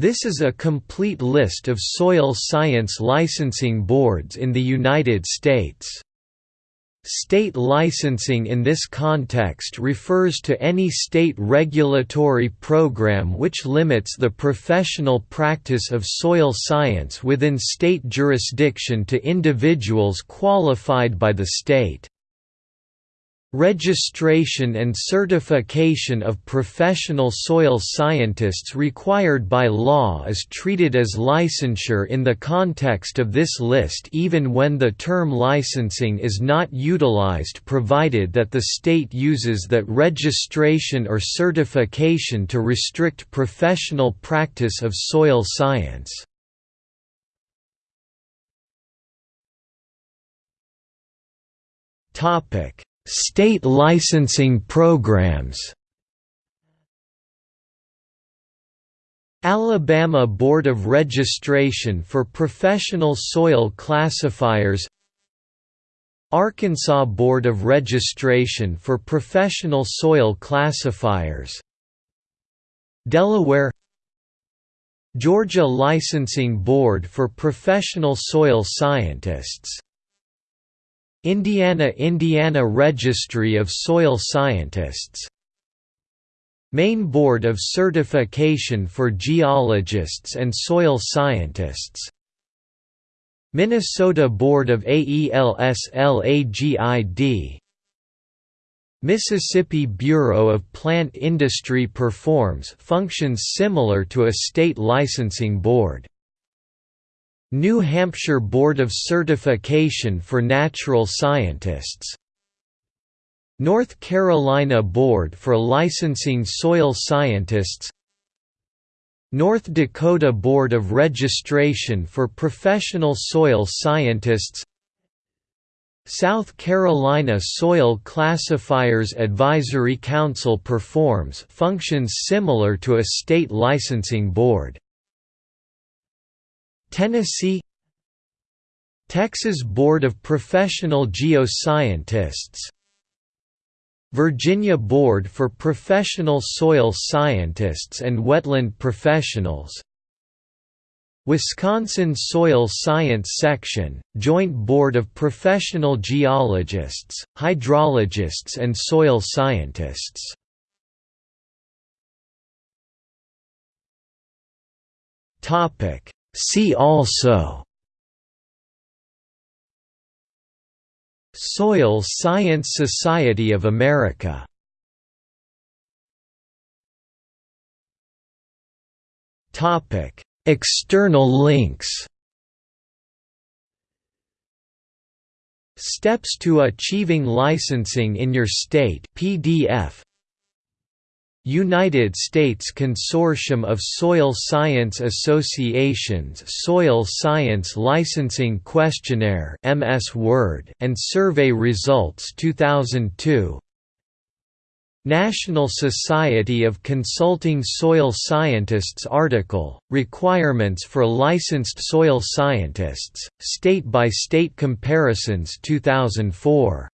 This is a complete list of soil science licensing boards in the United States. State licensing in this context refers to any state regulatory program which limits the professional practice of soil science within state jurisdiction to individuals qualified by the state. Registration and certification of professional soil scientists required by law is treated as licensure in the context of this list even when the term licensing is not utilized provided that the state uses that registration or certification to restrict professional practice of soil science. Topic State licensing programs. Alabama Board of Registration for Professional Soil Classifiers. Arkansas Board of Registration for Professional Soil Classifiers. Delaware. Georgia Licensing Board for Professional Soil Scientists Indiana Indiana Registry of Soil Scientists Maine Board of Certification for Geologists and Soil Scientists Minnesota Board of AELS-LAGID Mississippi Bureau of Plant Industry performs functions similar to a state licensing board New Hampshire Board of Certification for Natural Scientists North Carolina Board for Licensing Soil Scientists North Dakota Board of Registration for Professional Soil Scientists South Carolina Soil Classifiers Advisory Council performs functions similar to a state licensing board Tennessee Texas Board of Professional Geoscientists Virginia Board for Professional Soil Scientists and Wetland Professionals Wisconsin Soil Science Section, Joint Board of Professional Geologists, Hydrologists and Soil Scientists Topic See also Soil Science Society of America External links Steps to Achieving Licensing in Your State PDF United States Consortium of Soil Science Associations Soil Science Licensing Questionnaire MS Word and Survey Results 2002 National Society of Consulting Soil Scientists article, Requirements for Licensed Soil Scientists, State by State Comparisons 2004